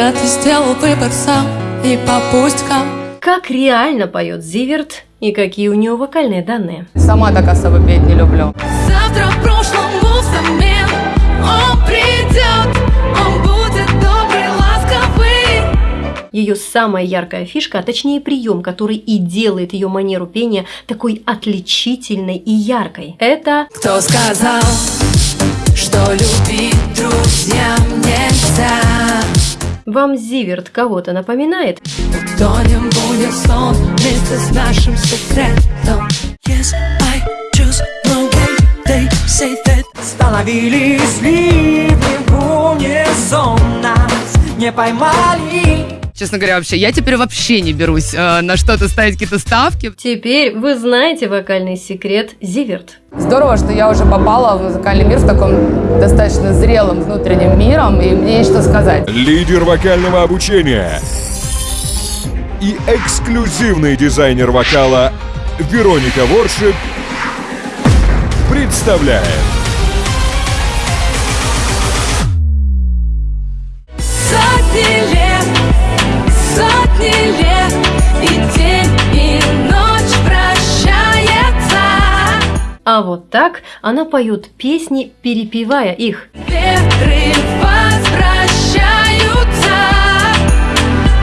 когда ты сделал выбор сам И по пустякам Как реально поет Зиверт и какие у него вокальные данные. Сама так особо петь не люблю. Завтра в прошлом взамен Он придет, он будет добрый, ласковый Ее самая яркая фишка, а точнее прием, который и делает ее манеру пения такой отличительной и яркой. Это Кто сказал, что любить друзьям нельзя вам Зиверт кого-то напоминает? Становились ливни в унисон Нас не поймали Честно говоря, вообще, я теперь вообще не берусь э, на что-то ставить какие-то ставки. Теперь вы знаете вокальный секрет Зиверт. Здорово, что я уже попала в музыкальный мир с таком достаточно зрелым внутренним миром, и мне есть что сказать. Лидер вокального обучения и эксклюзивный дизайнер вокала Вероника Воршип представляет Сотни А вот так она поет песни, перепевая их. Ветры возвращаются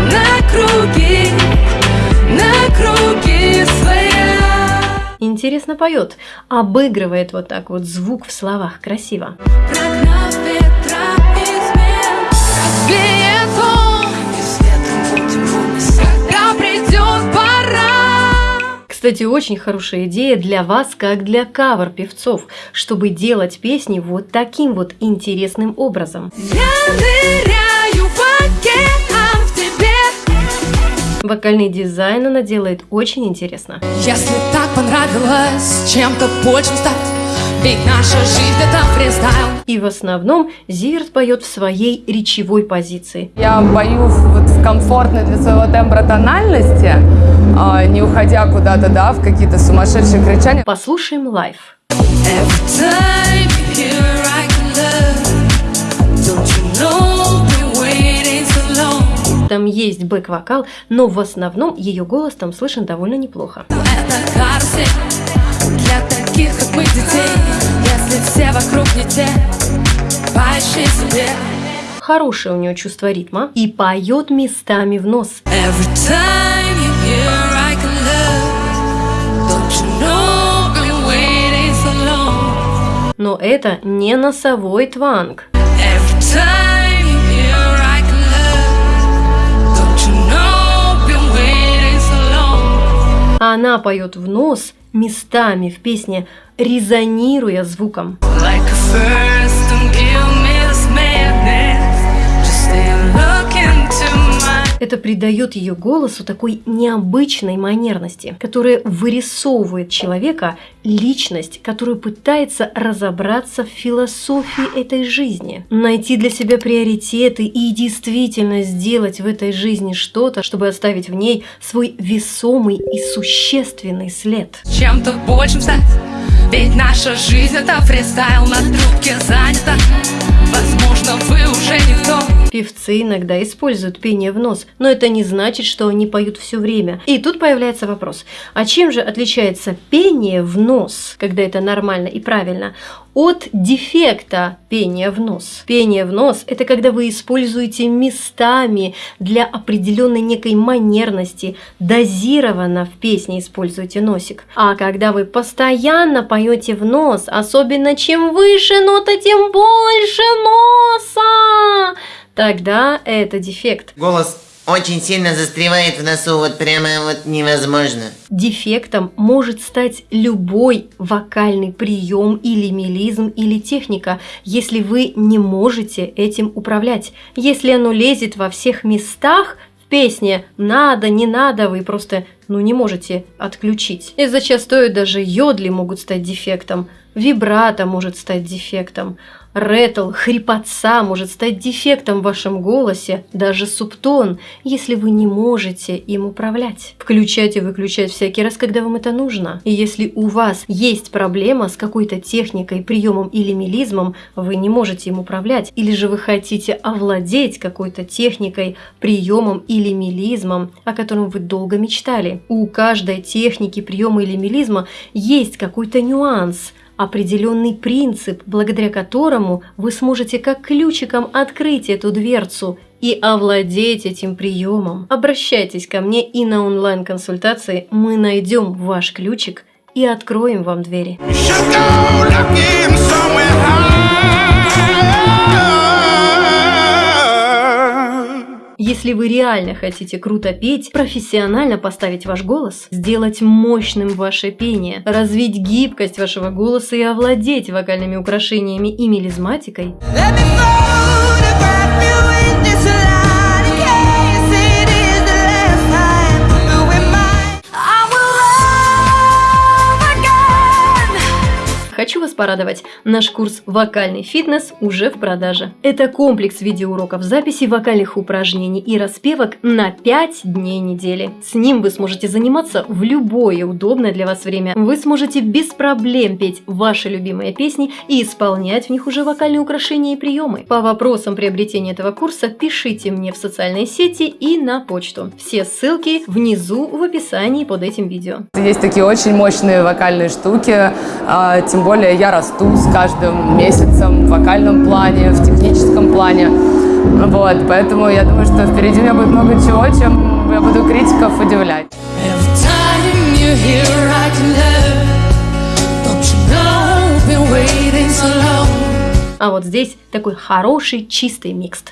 На круги, на круги своя Интересно поет, обыгрывает вот так вот звук в словах красиво. Прогнав ветра измен Кстати, очень хорошая идея для вас, как для кавер-певцов, чтобы делать песни вот таким вот интересным образом. Я ныряю в океан в тебе Вокальный дизайн она делает очень интересно. Если так понравилось чем-то большим стать Ведь наша жизнь это фристайл И в основном Зиверт поет в своей речевой позиции. Я боюсь вот в комфортной для своего тембра тональности, а, не уходя куда-то, да, в какие-то сумасшедшие кричания. Послушаем live. Там есть бэк-вокал, но в основном ее голос там слышен довольно неплохо. Это мы, детей Если все вокруг не те, поищи себе Хорошее у нее чувство ритма и поет местами в нос. Every time you hear I can love Don't you know we waiting so long Но это не носовой тванг. Every time long Она поет в нос местами в песне, резонируя звуком. Like a first Это придает ее голосу такой необычной манерности, которая вырисовывает человека, личность, которую пытается разобраться в философии этой жизни, найти для себя приоритеты и действительно сделать в этой жизни что-то, чтобы оставить в ней свой весомый и существенный след. чем-то большим стать Ведь наша жизнь это фристайл на трубке занята Возможно, вы уже никто Певцы иногда используют пение в нос, но это не значит, что они поют все время. И тут появляется вопрос, а чем же отличается пение в нос, когда это нормально и правильно, от дефекта пения в нос? Пение в нос – это когда вы используете местами для определенной некой манерности, дозированно в песне используете носик. А когда вы постоянно поете в нос, особенно чем выше нота, тем больше носа, тогда это дефект. Голос очень сильно застревает в носу, вот прямо вот невозможно. Дефектом может стать любой вокальный прием или мелизм или техника, если вы не можете этим управлять. Если оно лезет во всех местах в песне, надо, не надо, вы просто ну, не можете отключить. И зачастую даже йодли могут стать дефектом, вибрато может стать дефектом, ретл, хрипотца может стать дефектом в вашем голосе, даже субтон, если вы не можете им управлять. Включать и выключать всякий раз, когда вам это нужно. И если у вас есть проблема с какой-то техникой, приемом или мелизмом, вы не можете им управлять. Или же вы хотите овладеть какой-то техникой, приемом или мелизмом, о котором вы долго мечтали. У каждой техники, приема или мелизма есть какой-то нюанс – определенный принцип, благодаря которому вы сможете как ключиком открыть эту дверцу и овладеть этим приемом. Обращайтесь ко мне и на онлайн-консультации мы найдем ваш ключик и откроем вам двери. Если вы реально хотите круто петь, профессионально поставить ваш голос, сделать мощным ваше пение, развить гибкость вашего голоса и овладеть вокальными украшениями и мелизматикой, Let me порадовать, наш курс «Вокальный фитнес» уже в продаже. Это комплекс видеоуроков записи вокальных упражнений и распевок на 5 дней недели. С ним вы сможете заниматься в любое удобное для вас время. Вы сможете без проблем петь ваши любимые песни и исполнять в них уже вокальные украшения и приемы. По вопросам приобретения этого курса пишите мне в социальные сети и на почту. Все ссылки внизу в описании под этим видео. Есть такие очень мощные вокальные штуки, а, тем более я расту с каждым месяцем в вокальном плане, в техническом плане. Вот, поэтому я думаю, что впереди у меня будет много чего, чем я буду критиков удивлять. А вот здесь такой хороший чистый микс.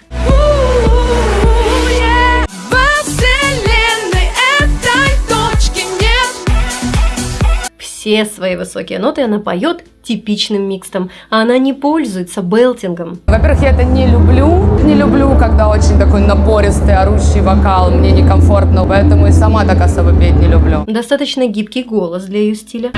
Все свои высокие ноты она поет типичным микстом, а она не пользуется белтингом. Во-первых, я это не люблю. Не люблю, когда очень такой напористый, орущий вокал. Мне некомфортно, поэтому и сама так особо петь не люблю. Достаточно гибкий голос для ее стиля.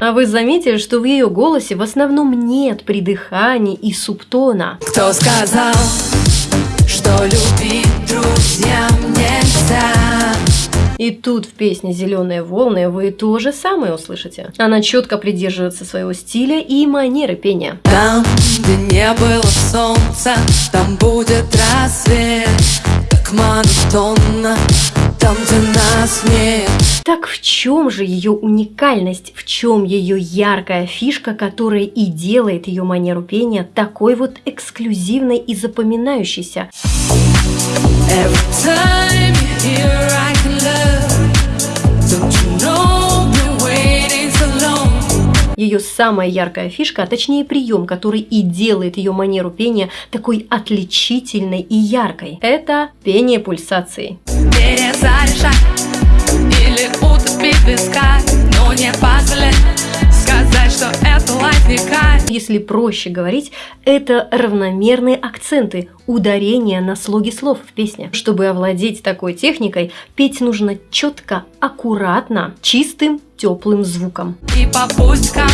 А вы заметили, что в ее голосе в основном нет придыханий и субтона. Кто сказал, что любить друзьям нельзя? И тут в песне «Зеленые волны» вы то же самое услышите. Она четко придерживается своего стиля и манеры пения. Там, где не было солнца, там будет рассвет Так монотонно, там, где нас нет Так в чем же ее уникальность, в чем ее яркая фишка, которая и делает ее манеру пения такой вот эксклюзивной и запоминающейся? Ее самая яркая фишка, а точнее прием, который и делает ее манеру пения такой отличительной и яркой, это пение пульсации. Перезаряжать или утопить в висках Но не позволять сказать, что это лайф Если проще говорить, это равномерные акценты, ударения на слоги слов в песне. Чтобы овладеть такой техникой, петь нужно четко, аккуратно, чистым, теплым звуком. И по пустякам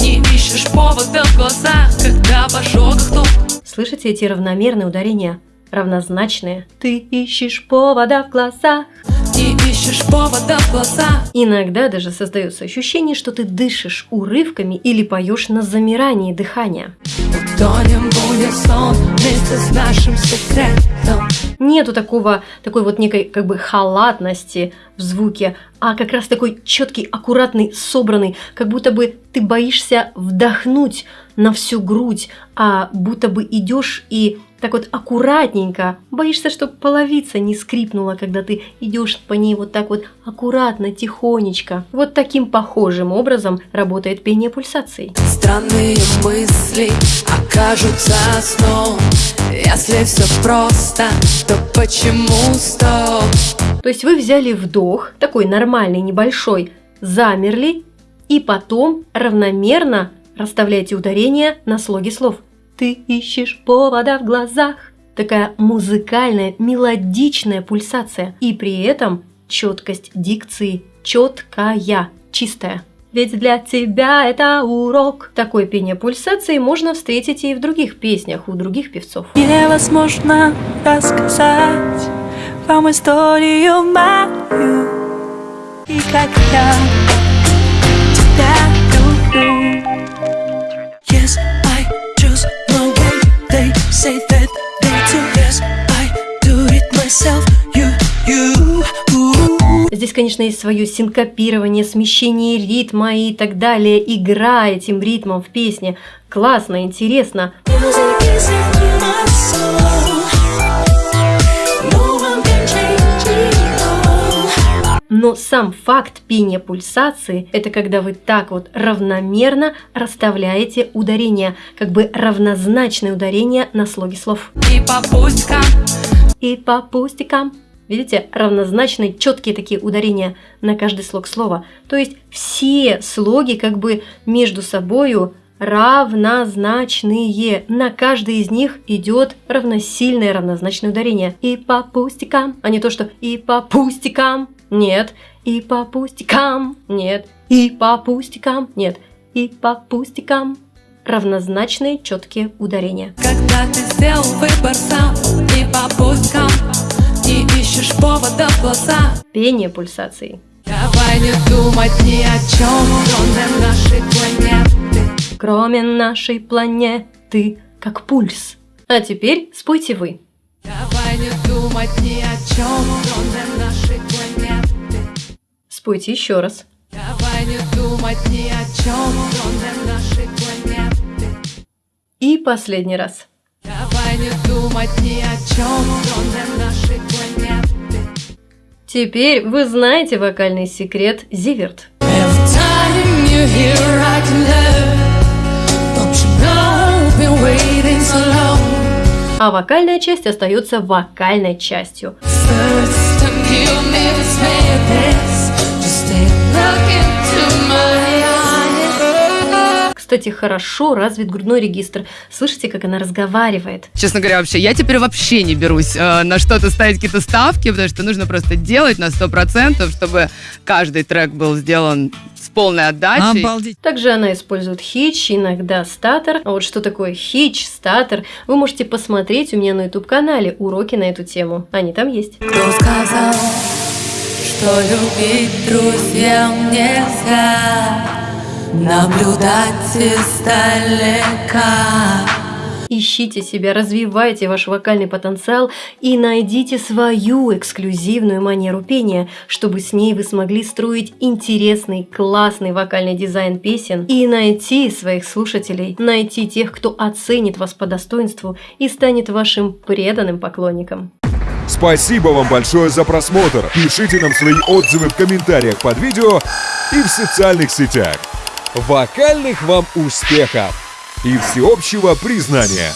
не ищешь повода в глазах Когда в ожогах Слышите эти равномерные ударения? Равнозначные. Ты ищешь повода в глазах. Ищешь повода в глазах Иногда даже создается ощущение, что ты дышишь урывками или поешь на замирании дыхания. Утонем будет сон вместе с нашим секретом Нету такого, такой вот некой как бы халатности в звуке, а как раз такой четкий, аккуратный, собранный, как будто бы ты боишься вдохнуть на всю грудь, а будто бы идешь и так вот аккуратненько, боишься, чтобы половица не скрипнула, когда ты идешь по ней вот так вот аккуратно, тихонечко. Вот таким похожим образом работает пение пульсаций. Странные мысли окажутся сном Если все просто, то почему стоп? То есть вы взяли вдох, такой нормальный, небольшой, замерли, и потом равномерно расставляете ударения на слоге слов. Ты ищешь повода в глазах. Такая музыкальная, мелодичная пульсация. И при этом четкость дикции четкая, чистая. ведь для тебя это урок. Такое пение пульсации можно встретить и в других песнях у других певцов. Невозможно рассказать вам историю мою И как я say that they do Yes, I do it myself You, you. Здесь, конечно, есть свое синкопирование, смещение ритма и так далее. Игра этим ритмом в песне. Классно, интересно. Music is Но сам факт пения пульсации – это когда вы так вот равномерно расставляете ударения, как бы равнозначные ударения на слоге слов. И по пустякам И по пустякам. Видите, равнозначные, четкие такие ударения на каждый слог слова. То есть все слоги как бы между собою равнозначные. На каждый из них идет равносильное равнозначное ударение. И по пустякам, а не то, что и по пустякам. Нет. И по пустякам. Нет. И по пустякам. Нет. И по пустякам. Равнозначные четкие ударения. Когда ты сделал выбор сам И по пусткам Не ищешь повода в глаза Пение пульсаций. Давай не думать ни о чем Кроме нашей планеты Кроме нашей планеты, как пульс. А теперь спойте вы. Давай не думать ни о чем Кроме нашей Спойте еще раз. Давай не думать ни о чем Кроме нашей планеты И последний раз. Давай не думать ни о чем Кроме нашей планеты Теперь вы знаете вокальный секрет Зиверт. А вокальная часть остается вокальной частью. First o meu despertar. Кстати, хорошо развит грудной регистр. Слышите, как она разговаривает? Честно говоря, вообще, я теперь вообще не берусь э, на что-то ставить какие-то ставки, потому что нужно просто делать на 100%, чтобы каждый трек был сделан с полной отдачей. Обалдеть. Также она использует хич, иногда статор. А вот что такое хич, статор, вы можете посмотреть у меня на YouTube-канале уроки на эту тему. Они там есть. Кто сказал, что любить друзьям нельзя Наблюдать издалека Ищите себя, развивайте ваш вокальный потенциал и найдите свою эксклюзивную манеру пения, чтобы с ней вы смогли строить интересный, классный вокальный дизайн песен и найти своих слушателей, найти тех, кто оценит вас по достоинству и станет вашим преданным поклонником. Спасибо вам большое за просмотр. Пишите нам свои отзывы в комментариях под видео и в социальных сетях. Вокальных вам успехов и всеобщего признания!